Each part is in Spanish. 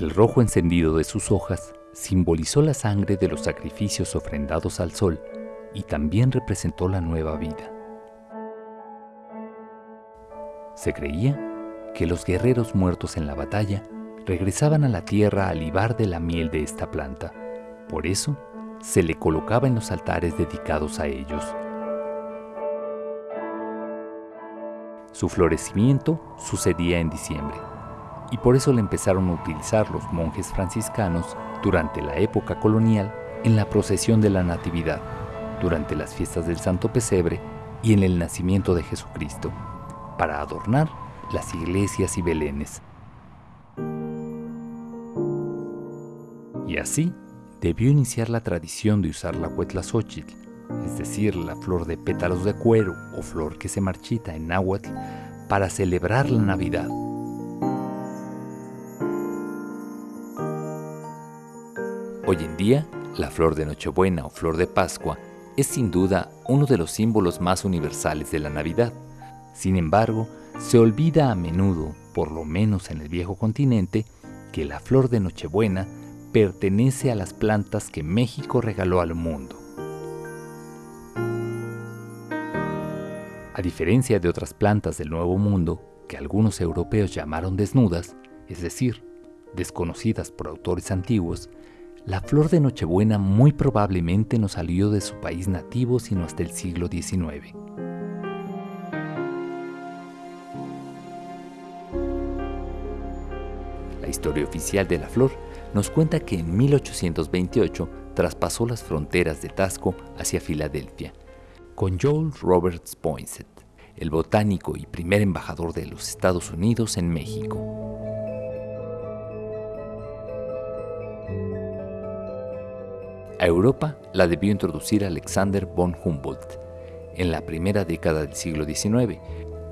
El rojo encendido de sus hojas simbolizó la sangre de los sacrificios ofrendados al sol y también representó la nueva vida. Se creía que los guerreros muertos en la batalla regresaban a la tierra a libar de la miel de esta planta. Por eso, se le colocaba en los altares dedicados a ellos. Su florecimiento sucedía en diciembre, y por eso le empezaron a utilizar los monjes franciscanos durante la época colonial en la procesión de la Natividad, durante las fiestas del Santo Pesebre y en el nacimiento de Jesucristo, para adornar las iglesias y belenes. Y así debió iniciar la tradición de usar la Huetlazóchitl, es decir, la flor de pétalos de cuero o flor que se marchita en náhuatl, para celebrar la Navidad. Hoy en día, la flor de Nochebuena o flor de Pascua es sin duda uno de los símbolos más universales de la Navidad. Sin embargo, se olvida a menudo, por lo menos en el viejo continente, que la flor de Nochebuena pertenece a las plantas que México regaló al mundo. A diferencia de otras plantas del Nuevo Mundo, que algunos europeos llamaron desnudas, es decir, desconocidas por autores antiguos, la flor de Nochebuena muy probablemente no salió de su país nativo sino hasta el siglo XIX. La historia oficial de la flor nos cuenta que en 1828 traspasó las fronteras de Tasco hacia Filadelfia, con Joel Roberts Poinsett, el botánico y primer embajador de los Estados Unidos en México. A Europa la debió introducir Alexander von Humboldt en la primera década del siglo XIX,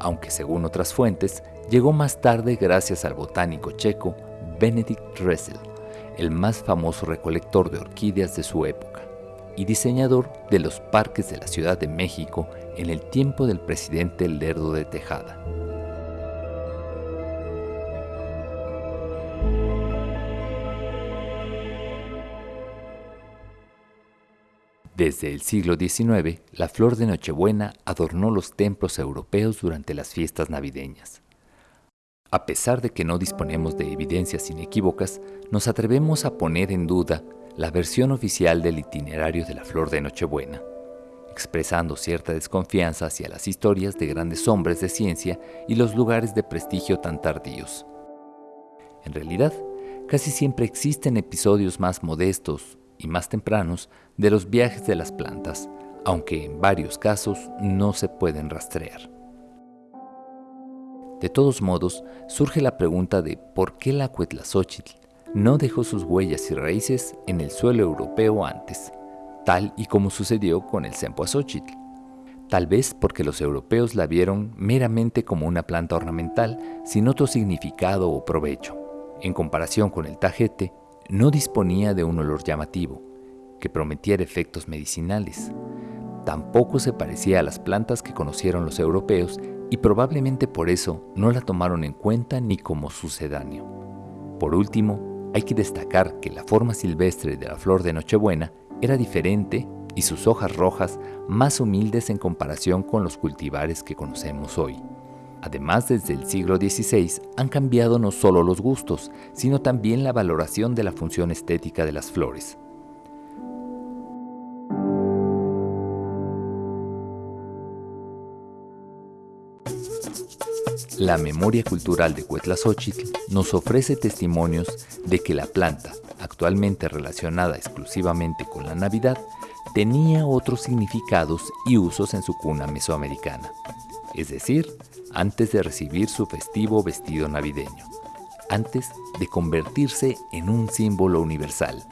aunque según otras fuentes llegó más tarde gracias al botánico checo Benedict Dressel, el más famoso recolector de orquídeas de su época y diseñador de los parques de la Ciudad de México en el tiempo del presidente Lerdo de Tejada. Desde el siglo XIX, la flor de Nochebuena adornó los templos europeos durante las fiestas navideñas. A pesar de que no disponemos de evidencias inequívocas, nos atrevemos a poner en duda la versión oficial del itinerario de la flor de Nochebuena, expresando cierta desconfianza hacia las historias de grandes hombres de ciencia y los lugares de prestigio tan tardíos. En realidad, casi siempre existen episodios más modestos y más tempranos de los viajes de las plantas, aunque en varios casos no se pueden rastrear. De todos modos, surge la pregunta de por qué la Cuetlazóchitl no dejó sus huellas y raíces en el suelo europeo antes, tal y como sucedió con el Cempoazóchitl. Tal vez porque los europeos la vieron meramente como una planta ornamental sin otro significado o provecho. En comparación con el tajete, no disponía de un olor llamativo, que prometiera efectos medicinales. Tampoco se parecía a las plantas que conocieron los europeos y probablemente por eso no la tomaron en cuenta ni como sucedáneo. Por último, hay que destacar que la forma silvestre de la flor de Nochebuena era diferente y sus hojas rojas más humildes en comparación con los cultivares que conocemos hoy. Además, desde el siglo XVI han cambiado no solo los gustos, sino también la valoración de la función estética de las flores. La memoria cultural de Huetlazóchitl nos ofrece testimonios de que la planta, actualmente relacionada exclusivamente con la Navidad, tenía otros significados y usos en su cuna mesoamericana, es decir, antes de recibir su festivo vestido navideño, antes de convertirse en un símbolo universal.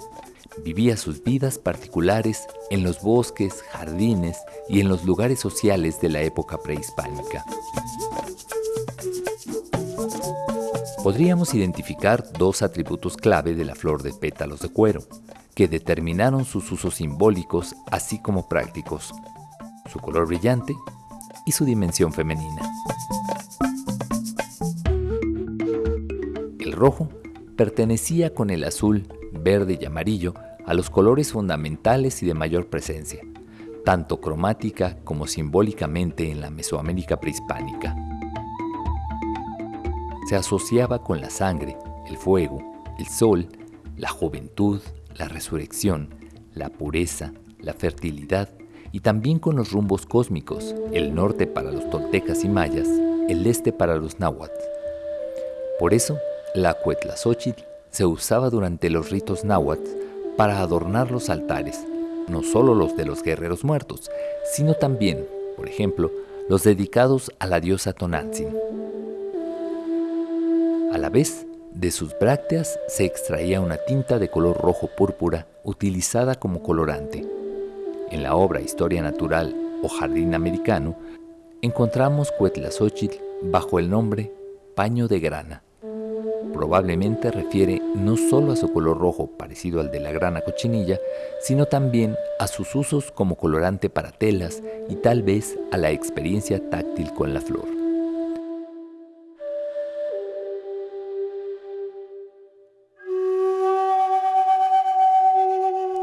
Vivía sus vidas particulares en los bosques, jardines y en los lugares sociales de la época prehispánica. podríamos identificar dos atributos clave de la flor de pétalos de cuero, que determinaron sus usos simbólicos así como prácticos, su color brillante y su dimensión femenina. El rojo pertenecía con el azul, verde y amarillo a los colores fundamentales y de mayor presencia, tanto cromática como simbólicamente en la Mesoamérica prehispánica. Se asociaba con la sangre, el fuego, el sol, la juventud, la resurrección, la pureza, la fertilidad y también con los rumbos cósmicos, el norte para los toltecas y mayas, el este para los náhuatl. Por eso, la Cuetlazóchitl se usaba durante los ritos náhuatl para adornar los altares, no solo los de los guerreros muertos, sino también, por ejemplo, los dedicados a la diosa Tonantzin. A la vez, de sus brácteas se extraía una tinta de color rojo púrpura utilizada como colorante. En la obra Historia Natural o Jardín Americano, encontramos Cuetlazóchitl bajo el nombre paño de grana probablemente refiere no solo a su color rojo parecido al de la grana cochinilla, sino también a sus usos como colorante para telas y tal vez a la experiencia táctil con la flor.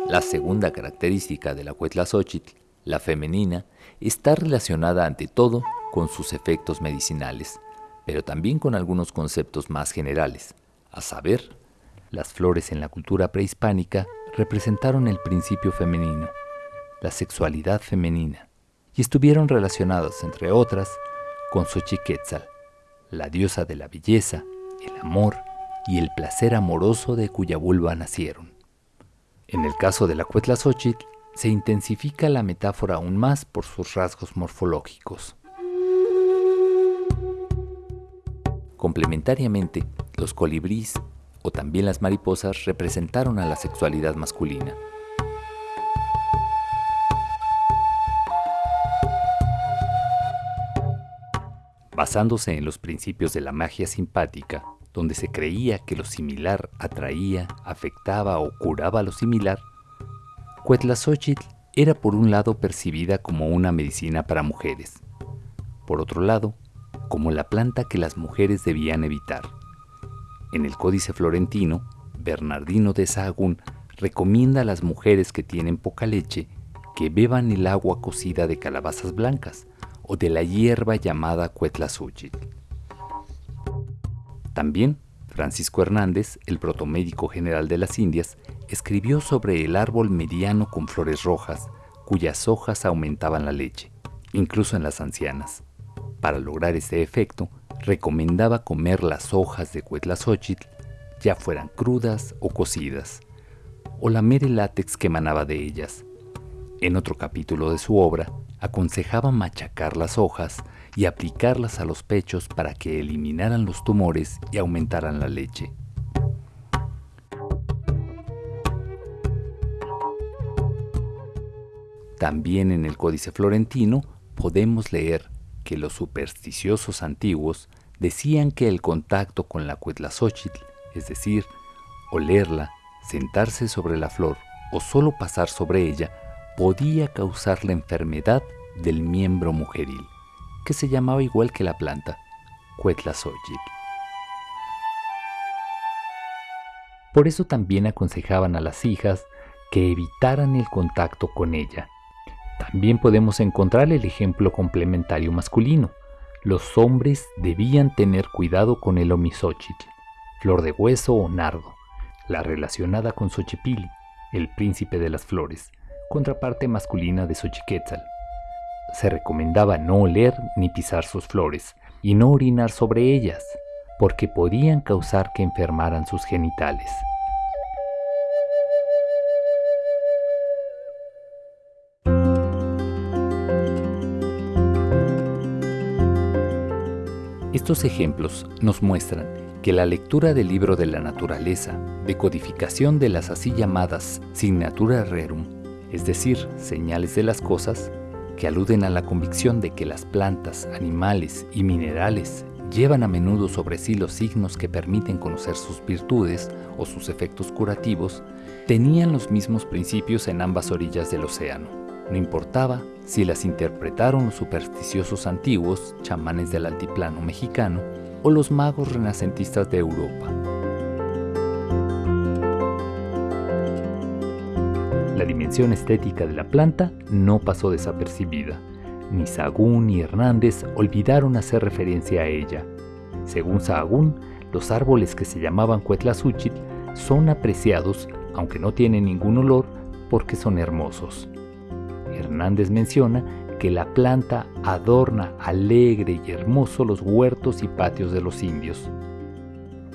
La segunda característica de la Cuetlazóchitl, la femenina, está relacionada ante todo con sus efectos medicinales, pero también con algunos conceptos más generales, a saber, las flores en la cultura prehispánica representaron el principio femenino, la sexualidad femenina, y estuvieron relacionadas, entre otras, con Xochiquetzal, la diosa de la belleza, el amor y el placer amoroso de cuya vulva nacieron. En el caso de la Cuetlazóchitl, se intensifica la metáfora aún más por sus rasgos morfológicos. Complementariamente, los colibríes o también las mariposas representaron a la sexualidad masculina. Basándose en los principios de la magia simpática, donde se creía que lo similar atraía, afectaba o curaba lo similar, Cuetlazóchitl era por un lado percibida como una medicina para mujeres, por otro lado, como la planta que las mujeres debían evitar. En el Códice Florentino, Bernardino de Sahagún recomienda a las mujeres que tienen poca leche que beban el agua cocida de calabazas blancas o de la hierba llamada cuetlazúchil. También Francisco Hernández, el protomédico general de las Indias, escribió sobre el árbol mediano con flores rojas, cuyas hojas aumentaban la leche, incluso en las ancianas. Para lograr ese efecto, recomendaba comer las hojas de cuetlazóchitl, ya fueran crudas o cocidas, o lamer el látex que emanaba de ellas. En otro capítulo de su obra, aconsejaba machacar las hojas y aplicarlas a los pechos para que eliminaran los tumores y aumentaran la leche. También en el Códice Florentino podemos leer que los supersticiosos antiguos decían que el contacto con la cuetlazóchitl, es decir, olerla, sentarse sobre la flor o solo pasar sobre ella, podía causar la enfermedad del miembro mujeril, que se llamaba igual que la planta, cuetlazóchitl. Por eso también aconsejaban a las hijas que evitaran el contacto con ella, también podemos encontrar el ejemplo complementario masculino. Los hombres debían tener cuidado con el omisóchitl, flor de hueso o nardo, la relacionada con Xochipili, el príncipe de las flores, contraparte masculina de Xochiquetzal. Se recomendaba no oler ni pisar sus flores y no orinar sobre ellas, porque podían causar que enfermaran sus genitales. Estos ejemplos nos muestran que la lectura del libro de la naturaleza, de codificación de las así llamadas signatura rerum, es decir, señales de las cosas, que aluden a la convicción de que las plantas, animales y minerales llevan a menudo sobre sí los signos que permiten conocer sus virtudes o sus efectos curativos, tenían los mismos principios en ambas orillas del océano. No importaba si las interpretaron los supersticiosos antiguos, chamanes del altiplano mexicano, o los magos renacentistas de Europa. La dimensión estética de la planta no pasó desapercibida. Ni Sagún ni Hernández olvidaron hacer referencia a ella. Según Sahagún, los árboles que se llamaban Cuetlazúchitl son apreciados, aunque no tienen ningún olor, porque son hermosos. Hernández menciona que la planta adorna alegre y hermoso los huertos y patios de los indios.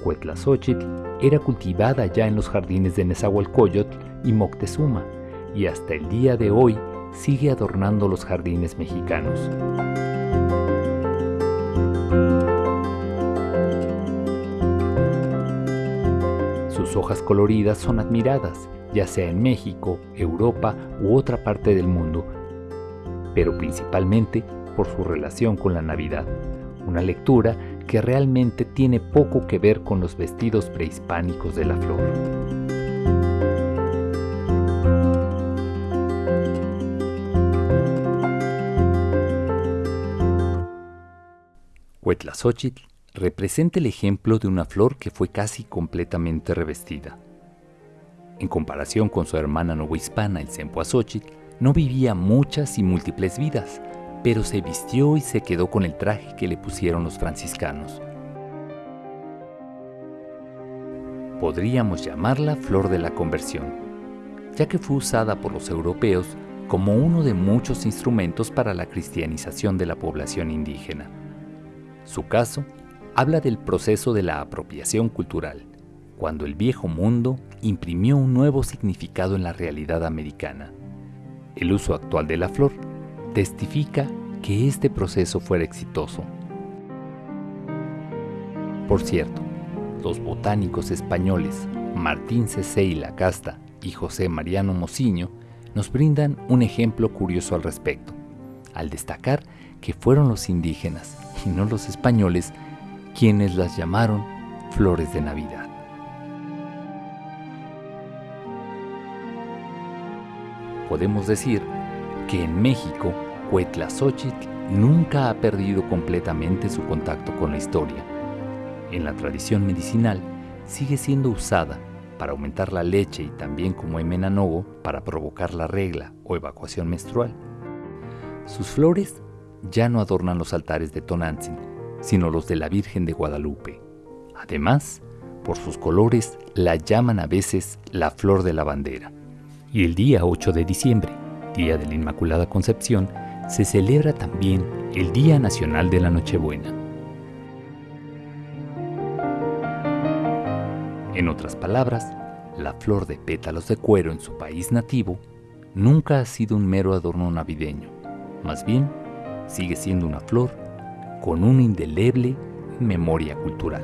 Cuetlazóchitl era cultivada ya en los jardines de Nezahualcóyotl y Moctezuma, y hasta el día de hoy sigue adornando los jardines mexicanos. Sus hojas coloridas son admiradas, ya sea en México, Europa u otra parte del mundo, pero principalmente por su relación con la Navidad, una lectura que realmente tiene poco que ver con los vestidos prehispánicos de la flor. Huetlazóchitl representa el ejemplo de una flor que fue casi completamente revestida. En comparación con su hermana novohispana, el Cempoazóchitl, no vivía muchas y múltiples vidas, pero se vistió y se quedó con el traje que le pusieron los franciscanos. Podríamos llamarla flor de la conversión, ya que fue usada por los europeos como uno de muchos instrumentos para la cristianización de la población indígena. Su caso habla del proceso de la apropiación cultural, cuando el viejo mundo imprimió un nuevo significado en la realidad americana. El uso actual de la flor testifica que este proceso fuera exitoso. Por cierto, los botánicos españoles Martín Cecé la Casta y José Mariano Mociño nos brindan un ejemplo curioso al respecto, al destacar que fueron los indígenas y no los españoles quienes las llamaron flores de Navidad. Podemos decir que en México, Cuetlazóchitl nunca ha perdido completamente su contacto con la historia. En la tradición medicinal, sigue siendo usada para aumentar la leche y también como emenanogo para provocar la regla o evacuación menstrual. Sus flores ya no adornan los altares de Tonantzin, sino los de la Virgen de Guadalupe. Además, por sus colores la llaman a veces la flor de la bandera. Y el día 8 de diciembre, Día de la Inmaculada Concepción, se celebra también el Día Nacional de la Nochebuena. En otras palabras, la flor de pétalos de cuero en su país nativo nunca ha sido un mero adorno navideño, más bien sigue siendo una flor con una indeleble memoria cultural.